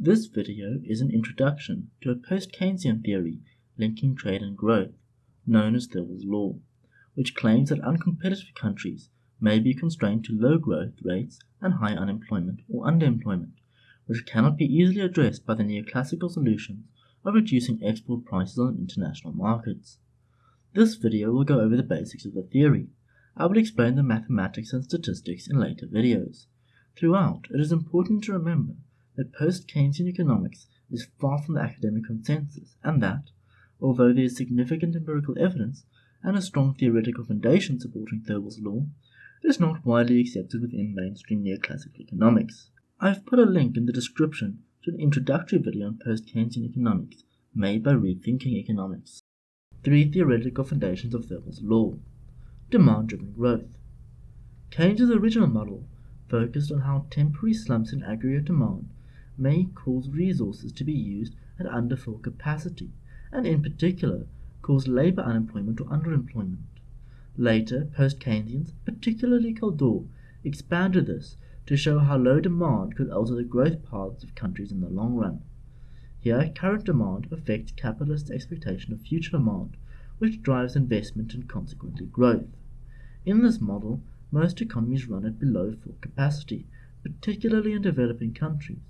This video is an introduction to a post-Keynesian theory linking trade and growth, known as Thirlwall's Law, which claims that uncompetitive countries may be constrained to low growth rates and high unemployment or underemployment, which cannot be easily addressed by the neoclassical solutions of reducing export prices on international markets. This video will go over the basics of the theory. I will explain the mathematics and statistics in later videos. Throughout, it is important to remember that post-Keynesian economics is far from the academic consensus and that, although there is significant empirical evidence and a strong theoretical foundation supporting Thirlwall's law, it is not widely accepted within mainstream neoclassical economics. I have put a link in the description to an introductory video on post-Keynesian economics made by Rethinking Economics. Three theoretical foundations of Thirlwall's law. Demand-driven growth. Keynes' original model focused on how temporary slumps in aggregate demand may cause resources to be used at under full capacity, and in particular cause labor unemployment or underemployment. Later, post-Keynesians, particularly Kaldor, expanded this to show how low demand could alter the growth paths of countries in the long run. Here, current demand affects capitalist expectation of future demand, which drives investment and consequently growth. In this model, most economies run at below full capacity, particularly in developing countries,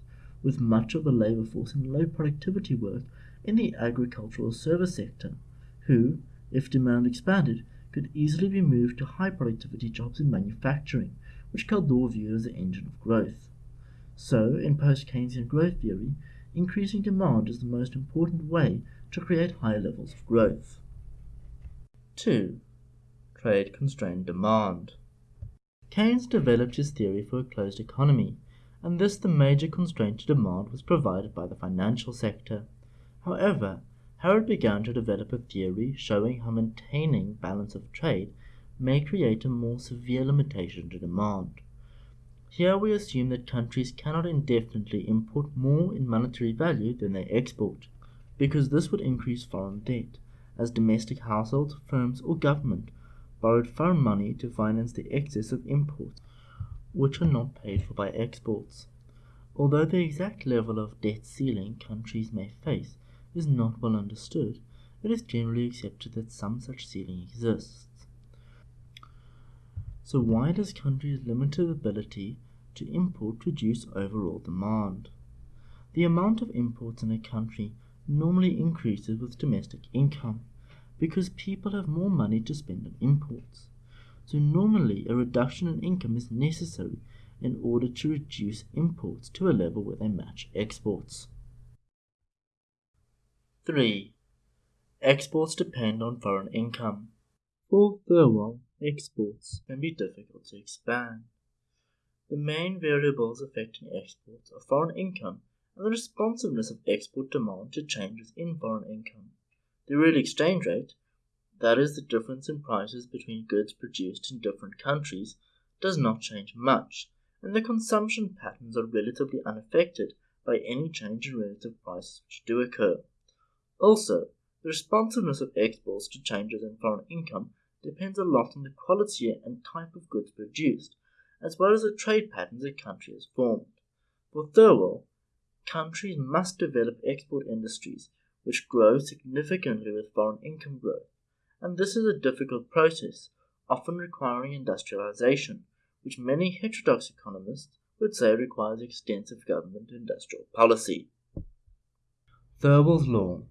with much of the labor force in low productivity work in the agricultural service sector, who, if demand expanded, could easily be moved to high productivity jobs in manufacturing, which Kaldor viewed as the engine of growth. So, in post Keynesian growth theory, increasing demand is the most important way to create high levels of growth. 2. Trade constrained demand. Keynes developed his theory for a closed economy, and thus the major constraint to demand was provided by the financial sector. However, Harrod began to develop a theory showing how maintaining balance of trade may create a more severe limitation to demand. Here we assume that countries cannot indefinitely import more in monetary value than they export, because this would increase foreign debt, as domestic households, firms, or government borrowed foreign money to finance the excess of imports, which are not paid for by exports. Although the exact level of debt ceiling countries may face is not well understood, it is generally accepted that some such ceiling exists. So why does countries' limited ability to import reduce overall demand? The amount of imports in a country normally increases with domestic income because people have more money to spend on imports. So normally a reduction in income is necessary in order to reduce imports to a level where they match exports. 3. Exports depend on foreign income. For Thirlwall, exports can be difficult to expand. The main variables affecting exports are foreign income and the responsiveness of export demand to changes in foreign income. The real exchange rate, that is, the difference in prices between goods produced in different countries, does not change much, and the consumption patterns are relatively unaffected by any change in relative prices which do occur. Also, the responsiveness of exports to changes in foreign income depends a lot on the quality and type of goods produced, as well as the trade patterns a country has formed. For Thirlwall, countries must develop export industries which grow significantly with foreign income growth, and this is a difficult process, often requiring industrialization, which many heterodox economists would say requires extensive government industrial policy. Thirlwall's Law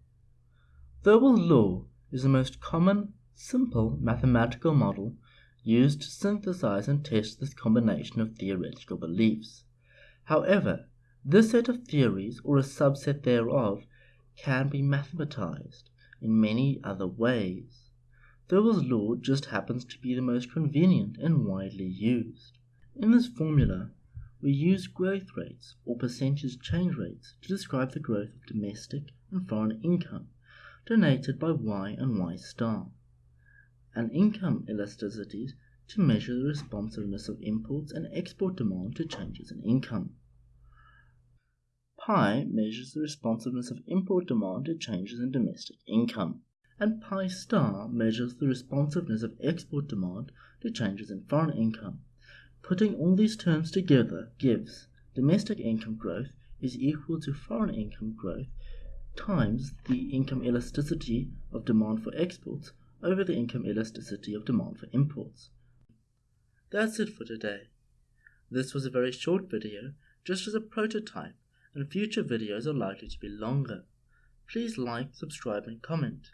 Thirlwall's law is the most common, simple mathematical model used to synthesize and test this combination of theoretical beliefs. However, this set of theories, or a subset thereof, can be mathematized in many other ways. Thirlwall's law just happens to be the most convenient and widely used. In this formula, we use growth rates or percentage change rates to describe the growth of domestic and foreign income denoted by y and y star, and income elasticities to measure the responsiveness of imports and export demand to changes in income. Pi measures the responsiveness of import demand to changes in domestic income, and pi star measures the responsiveness of export demand to changes in foreign income. Putting all these terms together gives domestic income growth is equal to foreign income growth times the income elasticity of demand for exports over the income elasticity of demand for imports. That's it for today. This was a very short video, just as a prototype, and future videos are likely to be longer. Please like, subscribe, and comment.